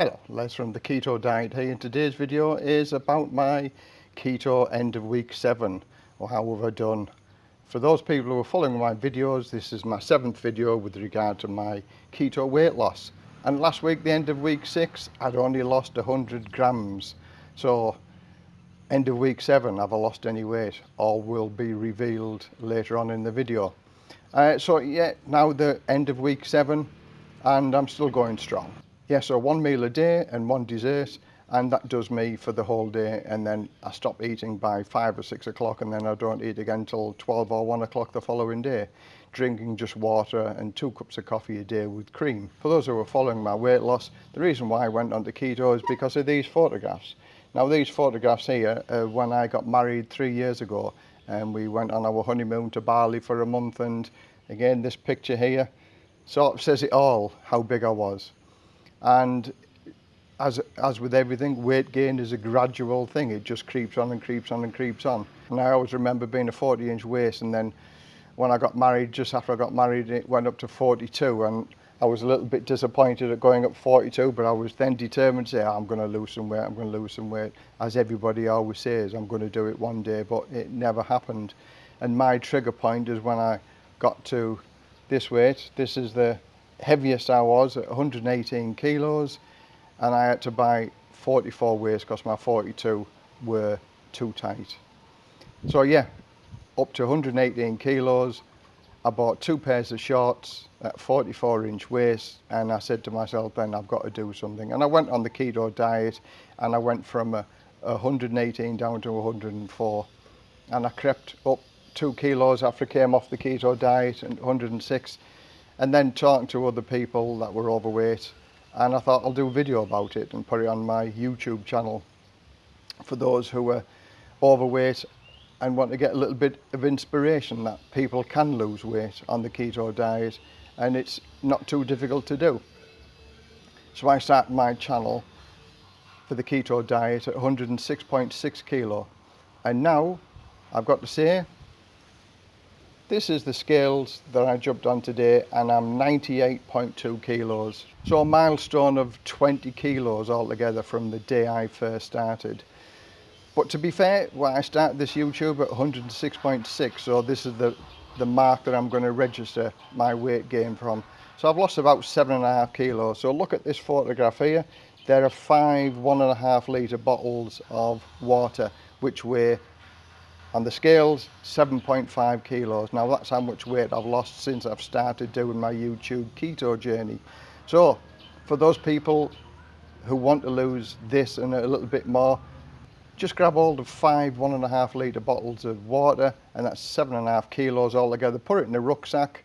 Hello, Les from the Keto Diet here and today's video is about my keto end of week 7 or how have I done. For those people who are following my videos, this is my seventh video with regard to my keto weight loss. And last week, the end of week 6, I'd only lost 100 grams. So end of week 7, have I lost any weight? All will be revealed later on in the video. Uh, so yeah, now the end of week 7 and I'm still going strong yeah, so one meal a day and one dessert, and that does me for the whole day. And then I stop eating by five or six o'clock, and then I don't eat again till 12 or one o'clock the following day. Drinking just water and two cups of coffee a day with cream. For those who are following my weight loss, the reason why I went onto keto is because of these photographs. Now, these photographs here, uh, when I got married three years ago, and we went on our honeymoon to Bali for a month, and again, this picture here sort of says it all how big I was. And as, as with everything, weight gain is a gradual thing. It just creeps on and creeps on and creeps on. And I always remember being a 40 inch waist and then when I got married, just after I got married, it went up to 42 and I was a little bit disappointed at going up 42, but I was then determined to say, oh, I'm going to lose some weight, I'm going to lose some weight. As everybody always says, I'm going to do it one day, but it never happened. And my trigger point is when I got to this weight, this is the heaviest I was at 118 kilos and I had to buy 44 waist because my 42 were too tight. So yeah, up to 118 kilos, I bought two pairs of shorts at 44 inch waist and I said to myself then I've got to do something. And I went on the keto diet and I went from a, a 118 down to 104 and I crept up two kilos after I came off the keto diet and 106 and then talking to other people that were overweight and I thought I'll do a video about it and put it on my YouTube channel for those who are overweight and want to get a little bit of inspiration that people can lose weight on the keto diet and it's not too difficult to do. So I started my channel for the keto diet at 106.6 kilo and now I've got to say this is the scales that I jumped on today and I'm 98.2 kilos. So a milestone of 20 kilos altogether from the day I first started. But to be fair, when I started this YouTube at 106.6, so this is the, the mark that I'm going to register my weight gain from. So I've lost about seven and a half kilos. So look at this photograph here. There are five one and a half litre bottles of water, which weigh on the scales 7.5 kilos. Now that's how much weight I've lost since I've started doing my YouTube keto journey. So for those people who want to lose this and a little bit more just grab hold of five one and a half litre bottles of water and that's seven and a half kilos altogether. Put it in a rucksack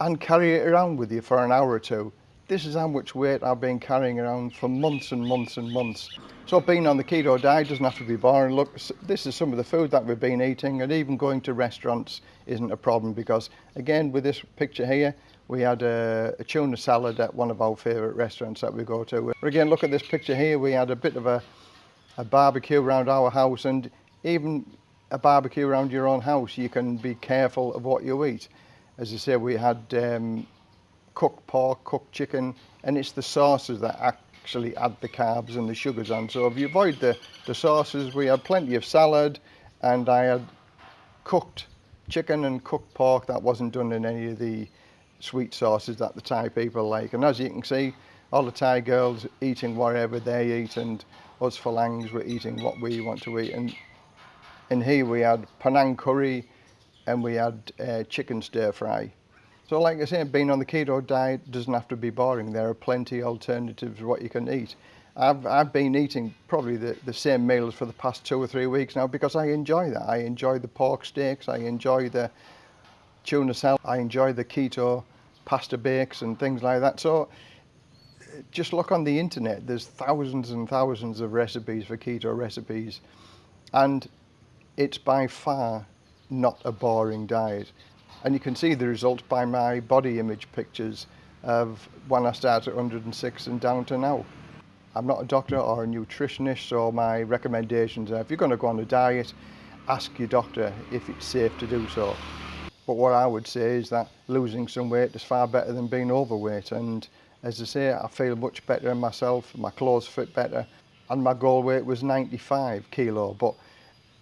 and carry it around with you for an hour or two this is how much weight I've been carrying around for months and months and months. So being on the keto diet doesn't have to be boring. Look, this is some of the food that we've been eating and even going to restaurants isn't a problem because again, with this picture here, we had a, a tuna salad at one of our favourite restaurants that we go to. But again, look at this picture here. We had a bit of a, a barbecue around our house and even a barbecue around your own house, you can be careful of what you eat. As I say, we had um, cooked pork, cooked chicken, and it's the sauces that actually add the carbs and the sugars on. So if you avoid the, the sauces, we had plenty of salad, and I had cooked chicken and cooked pork that wasn't done in any of the sweet sauces that the Thai people like. And as you can see, all the Thai girls eating whatever they eat, and us Phalangs were eating what we want to eat. And in here we had Penang curry, and we had uh, chicken stir fry. So like I said, being on the keto diet doesn't have to be boring. There are plenty of alternatives what you can eat. I've, I've been eating probably the, the same meals for the past two or three weeks now because I enjoy that. I enjoy the pork steaks, I enjoy the tuna salad, I enjoy the keto pasta bakes and things like that. So just look on the internet, there's thousands and thousands of recipes for keto recipes and it's by far not a boring diet And you can see the result by my body image pictures of when I started at 106 and down to now. I'm not a doctor or a nutritionist, so my recommendations are if you're going to go on a diet, ask your doctor if it's safe to do so. But what I would say is that losing some weight is far better than being overweight. And as I say, I feel much better in myself, my clothes fit better. And my goal weight was 95 kilo, but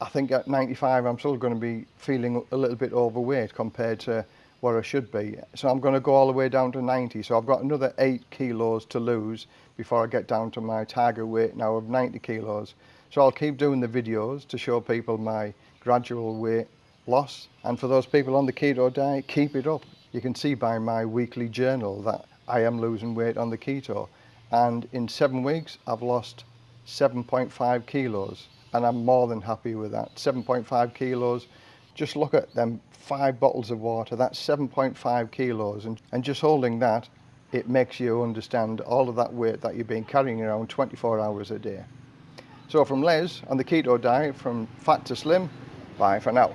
I think at 95 I'm still going to be feeling a little bit overweight compared to where I should be. So I'm going to go all the way down to 90. So I've got another 8 kilos to lose before I get down to my target weight now of 90 kilos. So I'll keep doing the videos to show people my gradual weight loss. And for those people on the keto diet, keep it up. You can see by my weekly journal that I am losing weight on the keto. And in seven weeks, I've lost 7.5 kilos and I'm more than happy with that. 7.5 kilos, just look at them five bottles of water, that's 7.5 kilos and, and just holding that, it makes you understand all of that weight that you've been carrying around 24 hours a day. So from Les on the keto diet, from fat to slim, bye for now.